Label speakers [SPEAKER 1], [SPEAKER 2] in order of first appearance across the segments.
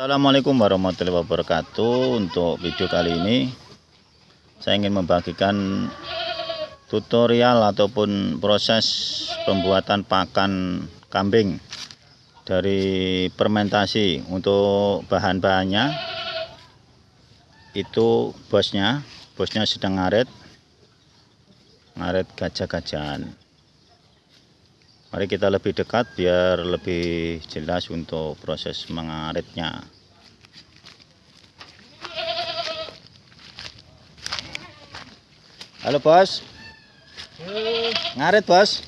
[SPEAKER 1] Assalamualaikum warahmatullahi wabarakatuh. Untuk video kali ini saya ingin membagikan tutorial ataupun proses pembuatan pakan kambing dari fermentasi untuk bahan-bahannya. Itu bosnya bosnya sedang ngaret ngaret gajah-gajahan Mari kita lebih dekat biar lebih jelas untuk proses mengaritnya. Halo bos. Ngarit bos.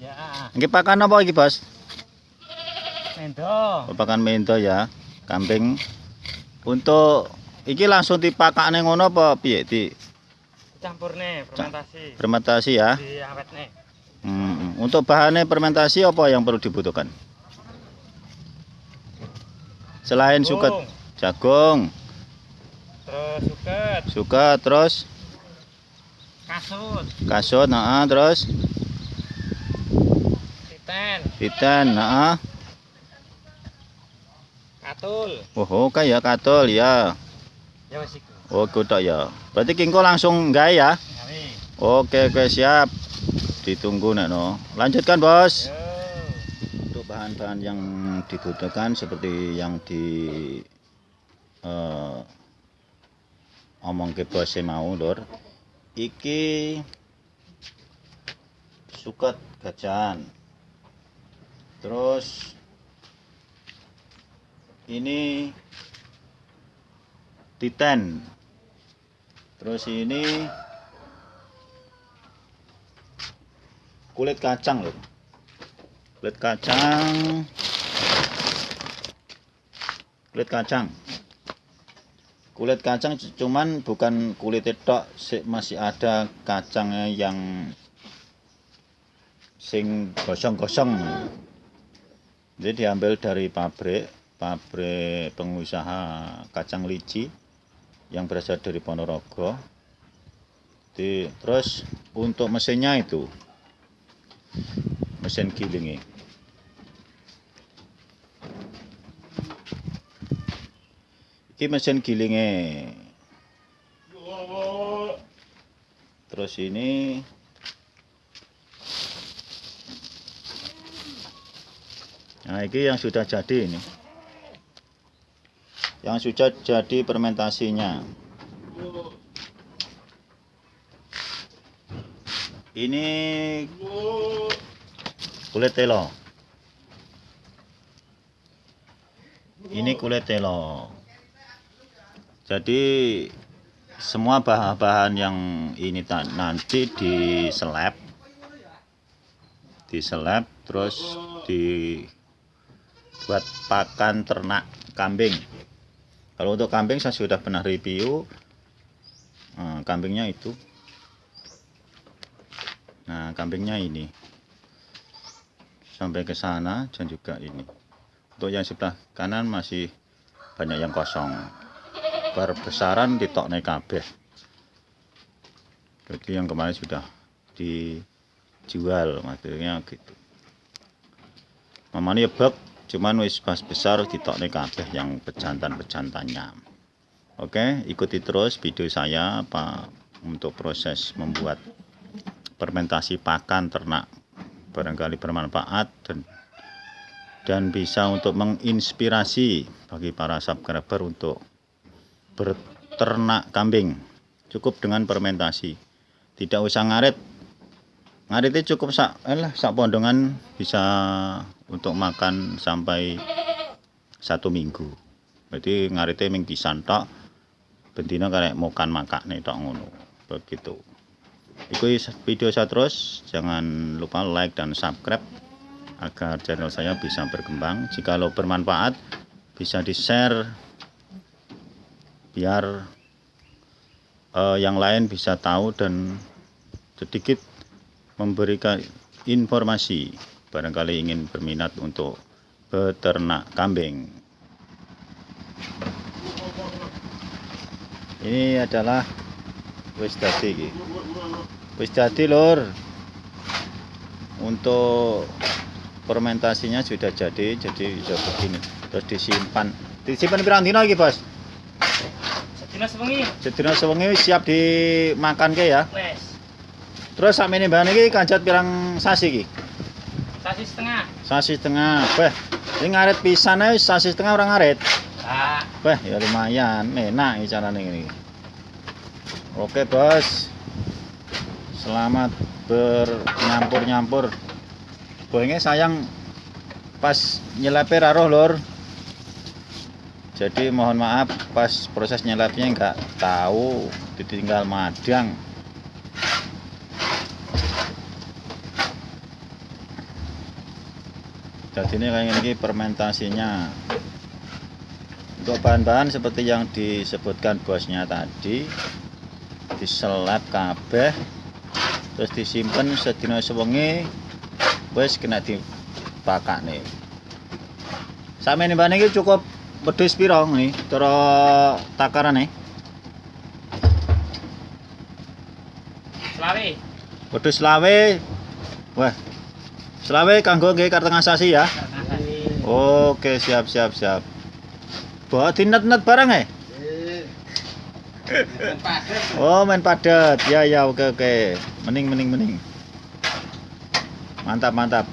[SPEAKER 2] Ya,
[SPEAKER 1] Ini pakan apa lagi bos?
[SPEAKER 2] mendo.
[SPEAKER 1] Pakan mento ya, kambing. Untuk iki langsung dipakane ngono apa piye di
[SPEAKER 2] Campur nih, fermentasi.
[SPEAKER 1] fermentasi ya?
[SPEAKER 2] Di awet
[SPEAKER 1] untuk bahannya fermentasi apa yang perlu dibutuhkan? Selain suket,
[SPEAKER 2] Jagung,
[SPEAKER 1] jagung,
[SPEAKER 2] Terus suket,
[SPEAKER 1] suket, terus
[SPEAKER 2] kasut,
[SPEAKER 1] kasut, nah, terus
[SPEAKER 2] titen,
[SPEAKER 1] titen, nah,
[SPEAKER 2] katul.
[SPEAKER 1] oh oke ya katul ya,
[SPEAKER 2] Ya wis iku.
[SPEAKER 1] oh kudak ya. Berarti kingko langsung gawe ya? Oke oke siap. Ditunggu nek no. Lanjutkan bos.
[SPEAKER 2] Yo.
[SPEAKER 1] Untuk bahan-bahan yang dibutuhkan seperti yang di eh, omong ke bos mau lur. Iki suket gajahan. Terus ini titen. Terus ini kulit kacang loh. Kulit kacang. Kulit kacang. Kulit kacang cuman bukan kulit tok masih ada kacangnya yang sing gosong-gosong. Jadi diambil dari pabrik pabrik pengusaha kacang liji yang berasal dari Ponorogo. Di, terus untuk mesinnya itu mesin gilingnya ini mesin gilingnya terus ini. Nah ini yang sudah jadi ini. Yang sudah jadi fermentasinya ini kulit telo. Ini kulit telo. Jadi semua bahan-bahan yang ini nanti diseleb diseleb terus dibuat pakan ternak kambing. Kalau untuk kambing saya sudah pernah review. Nah, kambingnya itu nah kambingnya ini. Sampai ke sana dan juga ini. Untuk yang sebelah kanan masih banyak yang kosong. Berbesaran di tok kabeh jadi yang kemarin sudah dijual maksudnya gitu. Mamanya bak cuman wis pas besar di tok kabeh yang pejantan-pejantannya. Oke ikuti terus video saya Pak untuk proses membuat fermentasi pakan ternak barangkali bermanfaat dan dan bisa untuk menginspirasi bagi para subscriber untuk berternak kambing. Cukup dengan fermentasi. Tidak usah ngarit. Ngaritnya cukup sak eh, sak pondongan bisa untuk makan sampai satu minggu. Berarti ngaritnya ming disantok bentina karek makan makane tok ngono. Begitu ikuti video saya terus. Jangan lupa like dan subscribe agar channel saya bisa berkembang. Jikalau bermanfaat bisa di share biar eh, yang lain bisa tahu dan sedikit memberikan informasi. Barangkali ingin berminat untuk beternak kambing. Ini adalah wis dadi iki. Wis dadi lur. Untuk fermentasinya sudah jadi jadi bisa begini. Terus disimpan. Disimpan pirang dina iki bos?
[SPEAKER 2] Sedina sewengi.
[SPEAKER 1] sedina sewengi siap dimakan ke ya?
[SPEAKER 2] Wes.
[SPEAKER 1] terus sakmene bahan iki kanjat pirang sasi iki?
[SPEAKER 2] Sasi setengah.
[SPEAKER 1] sasi setengah. Weh ini ngaret pisan ae sasi setengah orang ngaret.
[SPEAKER 2] Ah,
[SPEAKER 1] weh ya lumayan. Enak iki carane ini oke bos. Selamat bernyampur-nyampur. Bohongnya sayang pas nyelepe raroh lor jadi mohon maaf pas proses nyelepnya nggak tahu ditinggal madang. Jadi ini kayak ini fermentasinya. Untuk bahan-bahan seperti yang disebutkan bosnya tadi diselap kabeh terus disimpan sedina sewengi wis kena dibakak nih sampe ini bahan ini cukup wedhus piro nih cara takaran nih
[SPEAKER 2] selawe.
[SPEAKER 1] wedhus selawe. Wah selawe kanggo nggih karteng asasi ya? Oke siap siap siap. Bawa dinet-net barang ya Oh main padat. Ya ya oke oke. Mening mening mening. Mantap mantap.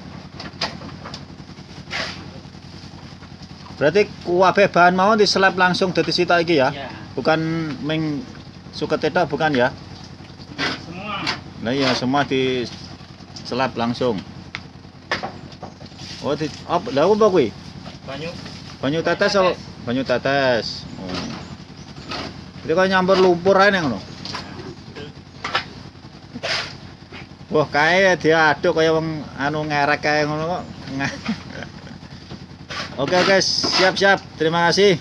[SPEAKER 1] Berarti kuwabe bahan mau diselap langsung dari sita iki ya?
[SPEAKER 2] Ya.
[SPEAKER 1] bukan meng suka tetok bukan ya?
[SPEAKER 2] Semua.
[SPEAKER 1] nah iya semua diselap langsung. Oh di apa lah apa kuwi?
[SPEAKER 2] Banyu.
[SPEAKER 1] banyu tetes apa? Banyu tetes itu kan nyampur lumpur aja ngono Wah, kae diaduk kaya wong anu ngerek kae ngono kok. Nga- Oke guys, siap-siap. Terima kasih.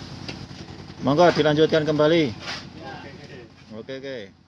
[SPEAKER 1] Monggo dilanjutkan kembali. Oke, oke.